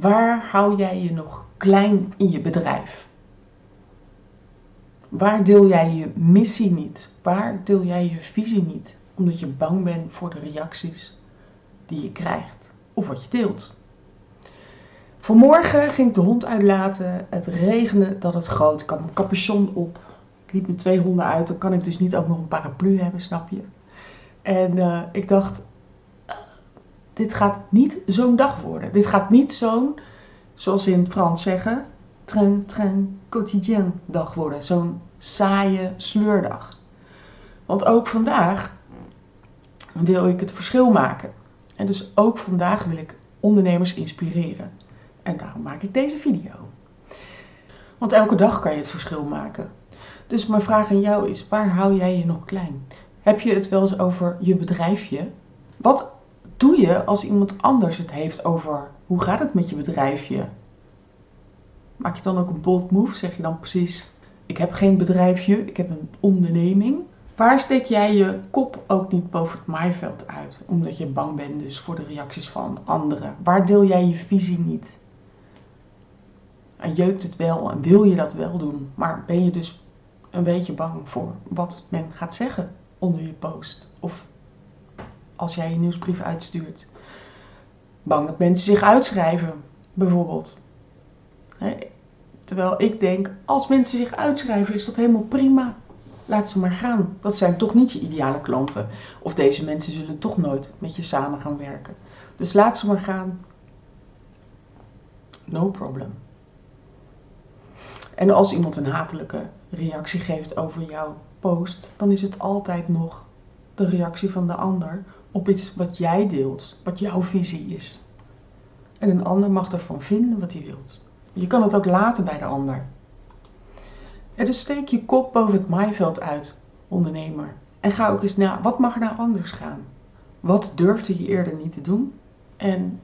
Waar hou jij je nog klein in je bedrijf? Waar deel jij je missie niet? Waar deel jij je visie niet? Omdat je bang bent voor de reacties die je krijgt of wat je deelt. Vanmorgen ging ik de hond uitlaten. Het regende dat het groot. Ik had mijn capuchon op. Ik liep met twee honden uit. Dan kan ik dus niet ook nog een paraplu hebben, snap je? En uh, ik dacht, dit gaat niet zo'n dag worden. Dit gaat niet zo'n, zoals ze in het Frans zeggen, train, train quotidien dag worden. Zo'n saaie sleurdag. Want ook vandaag wil ik het verschil maken. En dus ook vandaag wil ik ondernemers inspireren. En daarom maak ik deze video. Want elke dag kan je het verschil maken. Dus mijn vraag aan jou is, waar hou jij je nog klein? Heb je het wel eens over je bedrijfje? Wat doe je als iemand anders het heeft over hoe gaat het met je bedrijfje? Maak je dan ook een bold move? Zeg je dan precies, ik heb geen bedrijfje, ik heb een onderneming. Waar steek jij je kop ook niet boven het maaiveld uit? Omdat je bang bent dus voor de reacties van anderen. Waar deel jij je visie niet? En jeukt het wel en wil je dat wel doen, maar ben je dus een beetje bang voor wat men gaat zeggen onder je post? Of als jij je nieuwsbrief uitstuurt. Bang dat mensen zich uitschrijven, bijvoorbeeld. Terwijl ik denk, als mensen zich uitschrijven, is dat helemaal prima. Laat ze maar gaan. Dat zijn toch niet je ideale klanten. Of deze mensen zullen toch nooit met je samen gaan werken. Dus laat ze maar gaan. No problem. En als iemand een hatelijke reactie geeft over jouw post, dan is het altijd nog de reactie van de ander op iets wat jij deelt, wat jouw visie is. En een ander mag ervan vinden wat hij wilt. Je kan het ook laten bij de ander. En dus steek je kop boven het maaiveld uit, ondernemer. En ga ook eens naar, wat mag er nou anders gaan? Wat durfde je eerder niet te doen? En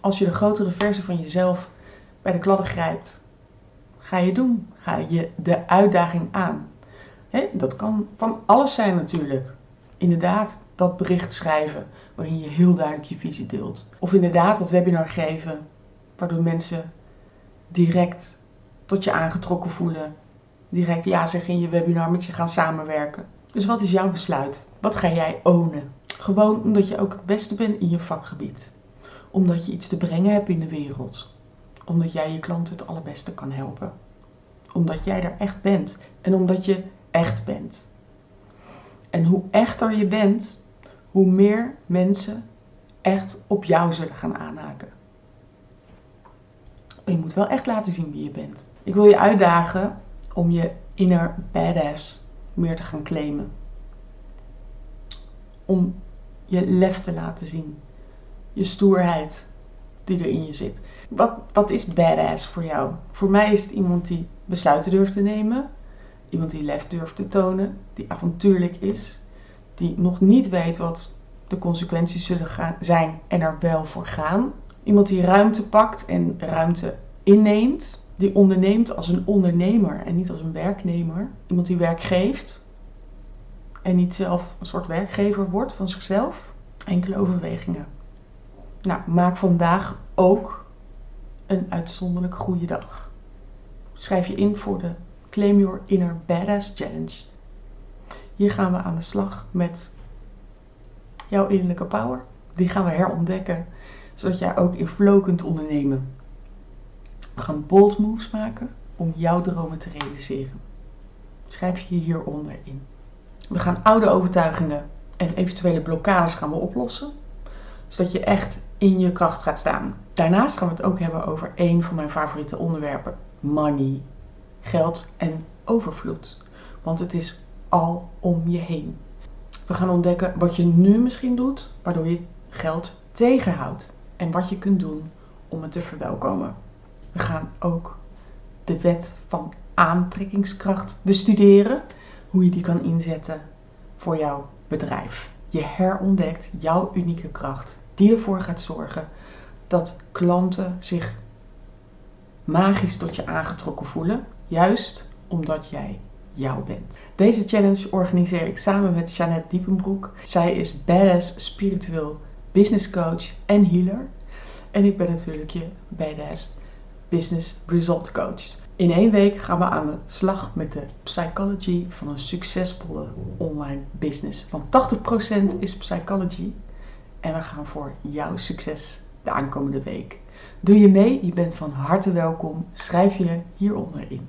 als je de grotere versie van jezelf bij de kladden grijpt, ga je doen. Ga je de uitdaging aan. dat kan van alles zijn natuurlijk. Inderdaad, dat bericht schrijven waarin je heel duidelijk je visie deelt. Of inderdaad dat webinar geven waardoor mensen direct tot je aangetrokken voelen. Direct ja zeggen in je webinar met je gaan samenwerken. Dus wat is jouw besluit? Wat ga jij ownen? Gewoon omdat je ook het beste bent in je vakgebied. Omdat je iets te brengen hebt in de wereld. Omdat jij je klanten het allerbeste kan helpen. Omdat jij er echt bent. En omdat je echt bent. En hoe echter je bent, hoe meer mensen echt op jou zullen gaan aanhaken. je moet wel echt laten zien wie je bent. Ik wil je uitdagen om je inner badass meer te gaan claimen. Om je lef te laten zien. Je stoerheid die er in je zit. Wat, wat is badass voor jou? Voor mij is het iemand die besluiten durft te nemen. Iemand die lef durft te tonen. Die avontuurlijk is. Die nog niet weet wat de consequenties zullen gaan, zijn en er wel voor gaan. Iemand die ruimte pakt en ruimte inneemt. Die onderneemt als een ondernemer en niet als een werknemer. Iemand die werk geeft en niet zelf een soort werkgever wordt van zichzelf. Enkele overwegingen. Nou, maak vandaag ook een uitzonderlijk goede dag. Schrijf je in voor de Claim Your Inner Badass Challenge. Hier gaan we aan de slag met jouw innerlijke power. Die gaan we herontdekken, zodat jij ook in flow kunt ondernemen. We gaan bold moves maken om jouw dromen te realiseren. Schrijf je hieronder in. We gaan oude overtuigingen en eventuele blokkades gaan we oplossen, zodat je echt in je kracht gaat staan. Daarnaast gaan we het ook hebben over een van mijn favoriete onderwerpen: money, geld en overvloed. Want het is al om je heen. We gaan ontdekken wat je nu misschien doet, waardoor je geld tegenhoudt. En wat je kunt doen om het te verwelkomen. We gaan ook de wet van aantrekkingskracht bestuderen. Hoe je die kan inzetten voor jouw bedrijf. Je herontdekt jouw unieke kracht. Die ervoor gaat zorgen dat klanten zich magisch tot je aangetrokken voelen. Juist omdat jij jou bent. Deze challenge organiseer ik samen met Jeannette Diepenbroek. Zij is badass spiritueel business coach en healer. En ik ben natuurlijk je Badass Business Result Coach. In één week gaan we aan de slag met de psychology van een succesvolle online business. Van 80% is psychology. En we gaan voor jouw succes de aankomende week. Doe je mee? Je bent van harte welkom. Schrijf je hieronder in.